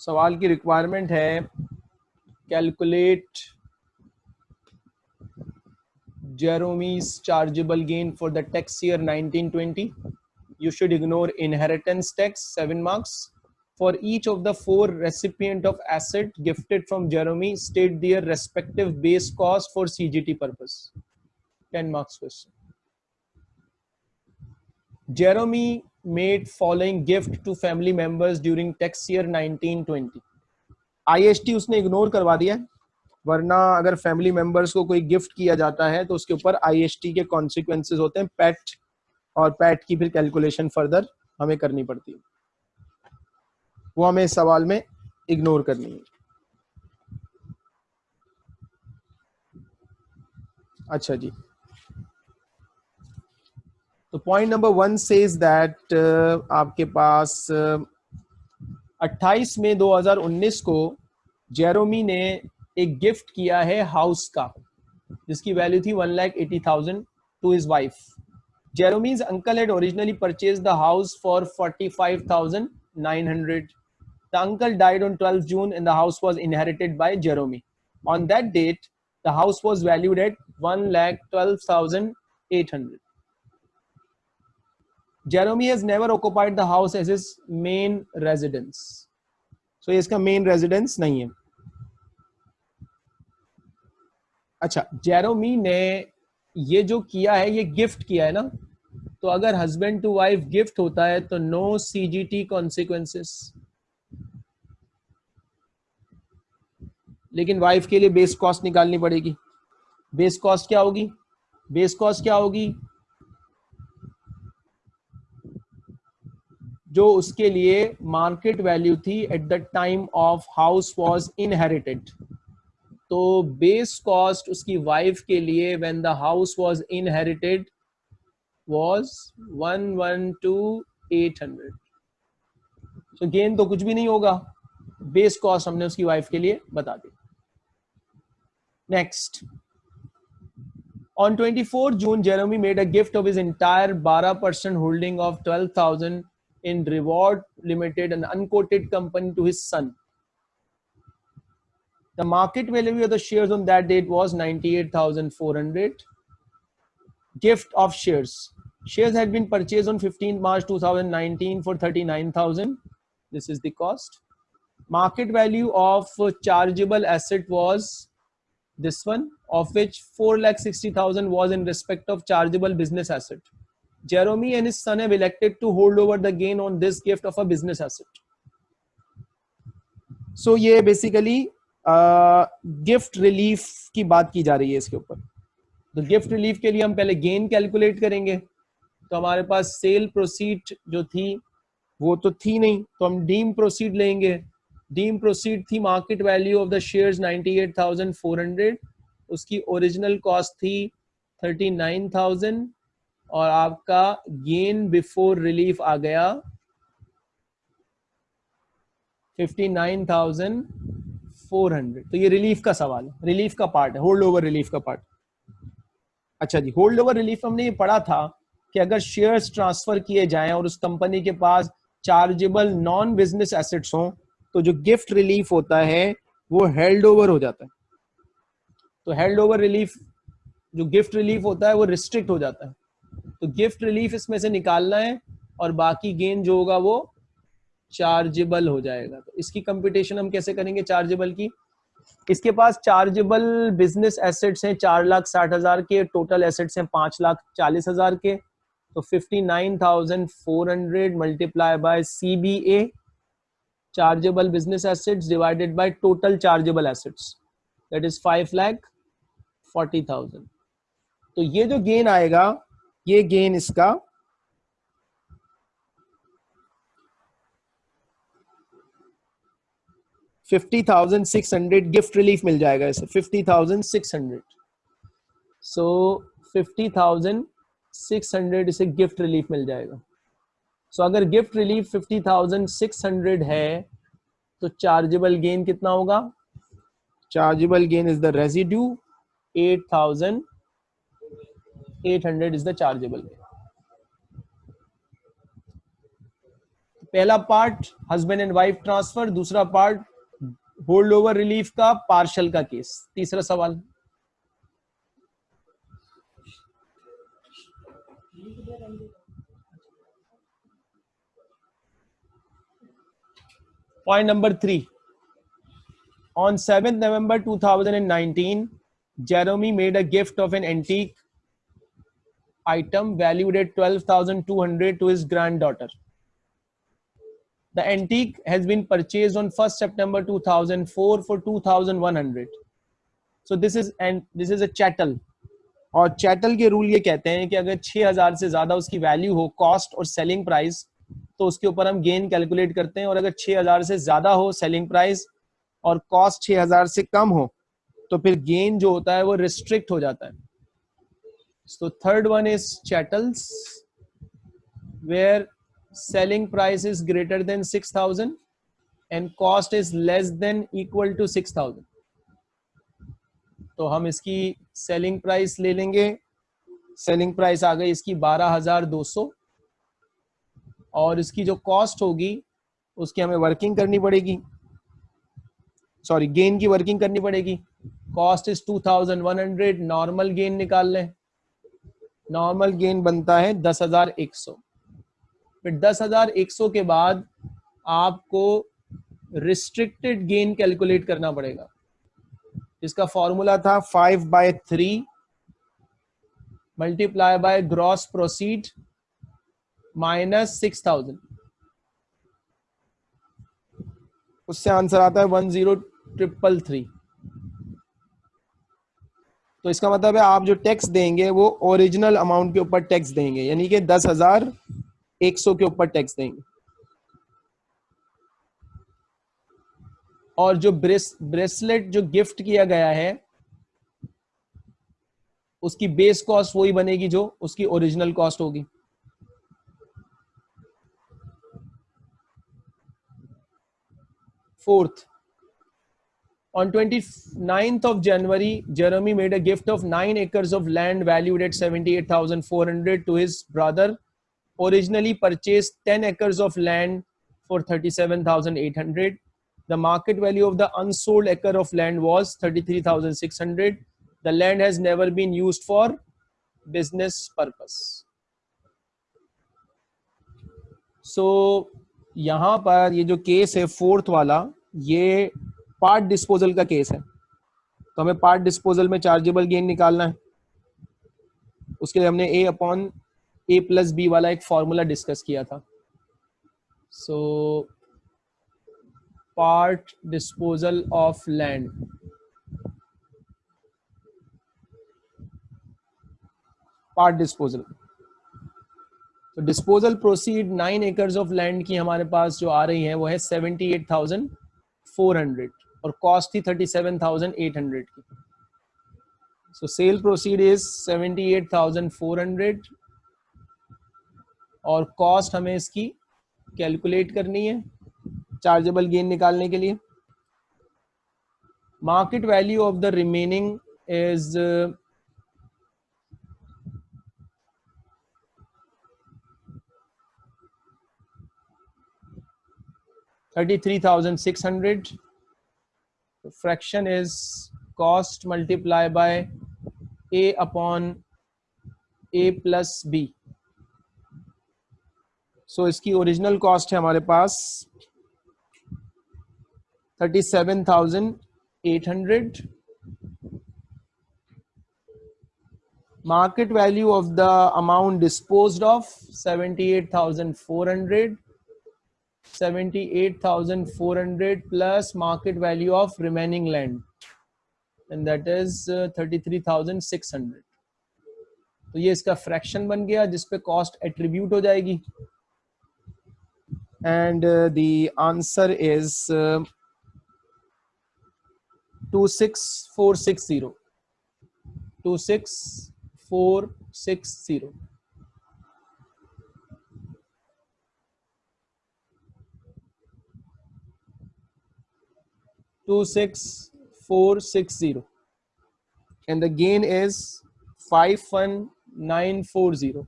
सवाल की रिक्वायरमेंट है calculate Jeremy's chargeable gain for the tax year 1920 you should ignore inheritance tax seven marks for each of the four recipient of asset gifted from Jeremy state their respective base cost for CGT ji purpose ten marks question Jeremy made following gift to family members during tax year 1920 IST उसने ignore करवा दिया वरना अगर family members को कोई gift किया जाता है तो उसके ऊपर आईएसटी के कॉन्सिक्वेंसेस होते हैं पैट और पैट की फिर कैलकुलेशन फर्दर हमें करनी पड़ती है। वो हमें इस सवाल में इग्नोर करनी है। अच्छा जी। तो point number one says that आपके पास अट्ठाईस मई 2019 को जेरोमी ने एक गिफ्ट किया है हाउस का, जिसकी वैल्यू थी one lakh eighty thousand to his wife Jeremy's uncle had originally purchase the house for forty five thousand nine hundred the uncle died on twelfth June in the house was inherited by Jeremy on that date the house was valued at one lakh twelve thousand eight hundred Jeremy has never occupied the house as his main residence. So इसका main residence नहीं है। अच्छा जेरोमी ने ये जो किया है, ये गिफ्ट किया है ना? तो अगर हस्बैंड टू वाइफ गिफ्ट होता है तो नो सीजीटी कॉन्सिक्वेंसेस लेकिन वाइफ के लिए बेस कॉस्ट निकालनी पड़ेगी। बेस कॉस्ट क्या होगी? बेस कॉस्ट क्या होगी? जो उसके लिए मार्केट वैल्यू थी at the time of house was inherited तो बेस कॉस्ट उसकी वाइफ के लिए when the house was inherited was 112800 so gain तो कुछ भी नहीं होगा. बेस कॉस्ट हमने उसकी वाइफ के लिए बता दी. Next On 24 June, Jeremy made a gift of his entire 12% holding of 12,000 in Reward Limited, an unquoted company, to his son. The market value of the shares on that date was 98,400. Gift of shares. Shares had been purchased on 15 March 2019 for 39,000. This is the cost. Market value of chargeable asset was this one, of which 4,60,000 was in respect of chargeable business asset. Jeremy and his son have elected to hold over the gain on this gift of a business asset. So ये basically gift uh, relief की बात की जा रही है इसके ऊपर। तो गिफ्ट रिलीफ के लिए हम पहले गेन कैलकुलेट करेंगे। तो हमारे पास सेल प्रोसीड जो थी वो तो थी नहीं। तो हम डीम प्रोसीड लेंगे। डीम प्रोसीड थी market value of the shares 98,400 उसकी ओरिजिनल कॉस्ट थी 39,000 और आपका गेन बिफोर रिलीफ आ गया 59,400 तो ये रिलीफ का सवाल है। रिलीफ का पार्ट है। होल्ड ओवर रिलीफ का पार्ट। अच्छा जी होल्ड ओवर रिलीफ हमने ये पढ़ा था कि अगर शेयर्स ट्रांसफ़र किए जाएँ और उस कंपनी के पास चार्जेबल नॉन बिज़नेस एसेट्स हों तो जो गिफ्ट रिलीफ होता है वो हेल्ड ओवर हो जाता है। तो हेल्ड ओवर रिलीफ जो गिफ्ट रिलीफ होता है वो रिस्ट्रिक्ट हो जाता है। तो गिफ्ट रिलीफ इसमें से निकालना है और बाकी गेन जो होगा वो चार्जेबल हो जाएगा। तो इसकी कंपिटेशन हम कैसे करेंगे चार्जेबल की? इसके पास चार्जेबल बिज़नेस एसेट्स हैं चार लाख साठ हज़ार के टोटल एसेट्स हैं पाँच लाख चालीस हज़ार के। तो fifty nine thousand four hundred multiply by C B A chargeable business assets divided by total chargeable assets. Assets is five 5 lakh 40,000 तो ये जो गेन आएगा ये गेन इसका fifty thousand six hundred gift relief मिल जाएगा इसे fifty thousand six hundred so fifty thousand six hundred इसे gift relief मिल जाएगा। सो so, अगर gift relief fifty thousand six hundred है तो चार्जेबल गेन कितना होगा? Chargeable gain is the residue eight thousand eight hundred is the chargeable पहला part husband and wife transfer दूसरा पार्ट होल्ड ओवर रिलीफ का partial का case तीसरा सवाल। Point number three. On 7th November 2019, Jeremy made a gift of an antique item valued at 12,200 to his granddaughter. The antique has been purchased on 1st September 2004 for 2,100. So this is and this is a chattel. और chattel के rule ये कहते हैं कि अगर 6000 से ज़्यादा उसकी वैल्यू हो कॉस्ट और सेलिंग प्राइस तो उसके ऊपर हम गेन कैलकुलेट करते हैं और अगर 6000 से ज़्यादा हो सेलिंग प्राइस और कॉस्ट 6000 से कम हो तो फिर गेन जो होता है वो रिस्ट्रिक्ट हो जाता है so, third one is chattels, where selling price is greater than 6000 and cost is less than equal to 6000 तो हम इसकी सेलिंग प्राइस ले लेंगे। सेलिंग प्राइस आ गई इसकी 12200 और इसकी जो कॉस्ट होगी, उसकी हमें वर्किंग करनी पड़ेगी। सॉरी गेन की वर्किंग करनी पड़ेगी। कॉस्ट इज़ 2100 नॉर्मल गेन निकाल लें। नॉर्मल गेन बनता है 10100 फिर 10100 के बाद आपको रिस्ट्रिक्टेड गेन कैलकुलेट करना पड़ेगा। जिसका फॉर्मूला था five by three multiply by gross proceed minus six thousand उससे आंसर आता है वन ज़ीरो ट्रिपल थ्री तो इसका मतलब है आप जो टैक्स देंगे, वो ओरिजिनल अमाउंट के ऊपर टैक्स देंगे, यानी कि दस हज़ार एक सौ के ऊपर टैक्स देंगे। और जो ब्रेस ब्रेसलेट जो गिफ्ट किया गया है, उसकी बेस कॉस्ट वही बनेगी जो उसकी ओरिजिनल कॉस्ट होगी। Fourth On 29th of January, Jeremy made a gift of 9 acres of land valued at 78,400 to his brother. Originally purchased 10 acres of land for 37,800. The market value of the unsold acre of land was 33,600. The land has never been used for business purpose. So यहाँ पर ये जो case है fourth वाला ये part disposal का case है। तो हमें पार्ट डिस्पोजल में चार्जेबल गेन निकालना है। उसके लिए हमने A upon A plus B वाला एक फॉर्मूला डिस्कस किया था। So part disposal of land. Part disposal. तो disposal proceed nine acres of land की हमारे पास जो आ रही है, वो है seventy eight thousand four hundred. और कॉस्ट थी thirty seven thousand eight hundred की। So sale proceed is seventy eight thousand four hundred और कॉस्ट हमें इसकी कैलकुलेट करनी है चार्जेबल गेन निकालने के लिए। Market value of the remaining is thirty three thousand six hundred fraction is cost multiply by A upon A plus B so इसकी original cost है हमारे पास 37,800 market value of the amount disposed of 78,400 78,400 plus market value of remaining land. And that is uh, 33,600 तो ये इसका fraction बन गया जिस पे कॉस्ट एट्रीब्यूट हो जाएगी। And the answer is two six four six zero two six four six zero two six four six zero, and the gain is five one nine four zero.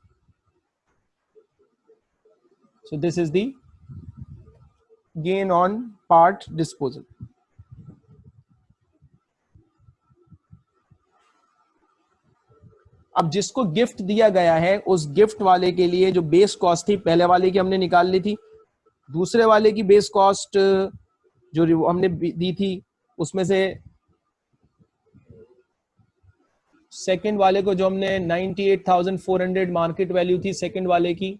So this is the gain on part disposal अब जिसको gift दिया गया है उस gift वाले के लिए जो बेस कॉस्ट थी पहले वाले की हमने निकाल ली थी दूसरे वाले की बेस कॉस्ट जो हमने दी थी उसमें से सेकंड वाले को जो हमने 98,400 मार्केट वैल्यू थी सेकंड वाले की।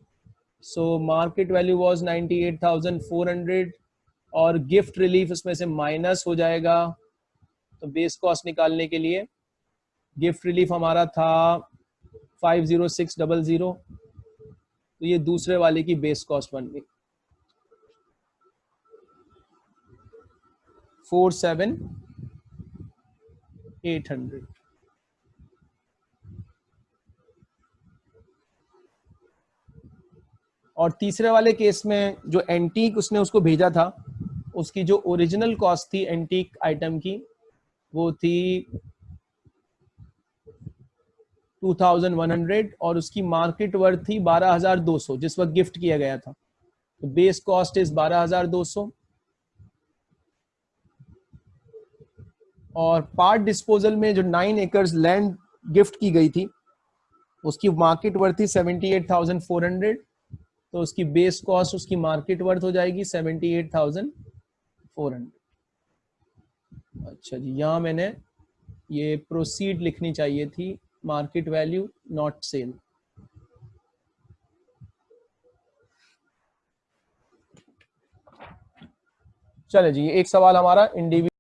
सो मार्केट वैल्यू वाज 98,400 और गिफ्ट रिलीफ इसमें से माइनस हो जाएगा तो बेस कॉस्ट निकालने के लिए गिफ्ट रिलीफ हमारा था five zero six double zero तो ये दूसरे वाले की बेस कॉस्ट बन गई। Four seven eight hundred. और तीसरे वाले केस में जो एंटीक उसने उसको भेजा था, उसकी जो ओरिजिनल कॉस्ट थी एंटीक आइटम की, वो थी 2100 और उसकी मार्केट वर्थ थी 12200 जिस वक्त गिफ्ट किया गया था। तो बेस कॉस्ट इज़ 12200 और पार्ट डिस्पोजल में जो नाइन एकर्स लैंड गिफ्ट की गई थी उसकी मार्केट वर्थ थी 78,400 तो उसकी बेस कॉस्ट उसकी मार्केट वर्थ हो जाएगी 78,400 अच्छा जी यहाँ मैंने ये प्रोसीड लिखनी चाहिए थी मार्केट वैल्यू नॉट सेल चले जी एक सवाल हमारा इंडिविजुअल